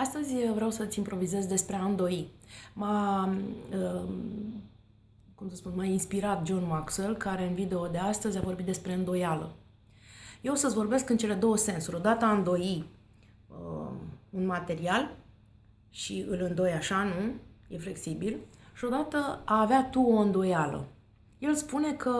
Astăzi vreau să-ți improvizez despre a îndoi. M-a, uh, cum să spun, m-a inspirat John Maxwell, care în video de astăzi a vorbit despre îndoială. Eu o să-ți vorbesc în cele două sensuri. Odată a îndoi uh, un material și îl îndoi așa, nu? E flexibil. Și odată a avea tu o îndoială. El spune că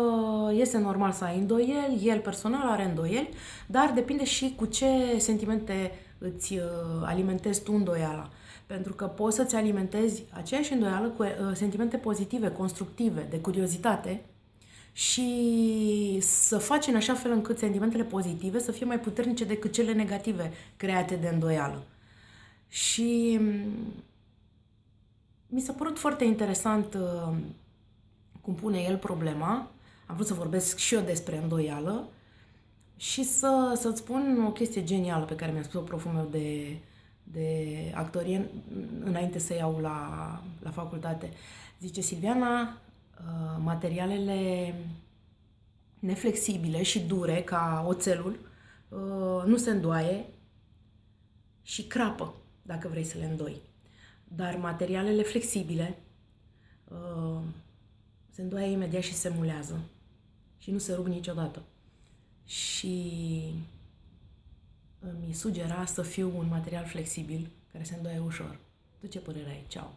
este normal să ai îndoieli, el personal are îndoieli, dar depinde și cu ce sentimente îți uh, alimentezi tu îndoiala. Pentru că poți să-ți alimentezi aceeași îndoială cu uh, sentimente pozitive, constructive, de curiozitate și să faci în așa fel încât sentimentele pozitive să fie mai puternice decât cele negative create de îndoială. Și mm, mi s-a părut foarte interesant uh, cum pune el problema. Am vrut să vorbesc și eu despre îndoială și să, să-ți spun o chestie genială pe care mi-a spus-o proful meu de, de actorie înainte să iau la, la facultate. Zice, Silviana, uh, materialele neflexibile și dure, ca oțelul, uh, nu se îndoaie și crapă, dacă vrei să le îndoi. Dar materialele flexibile uh, se îndoaie imediat și se mulează și nu se rup niciodată și îmi sugera să fiu un material flexibil care se îndoie ușor. Tu ce părere ai? Ceau!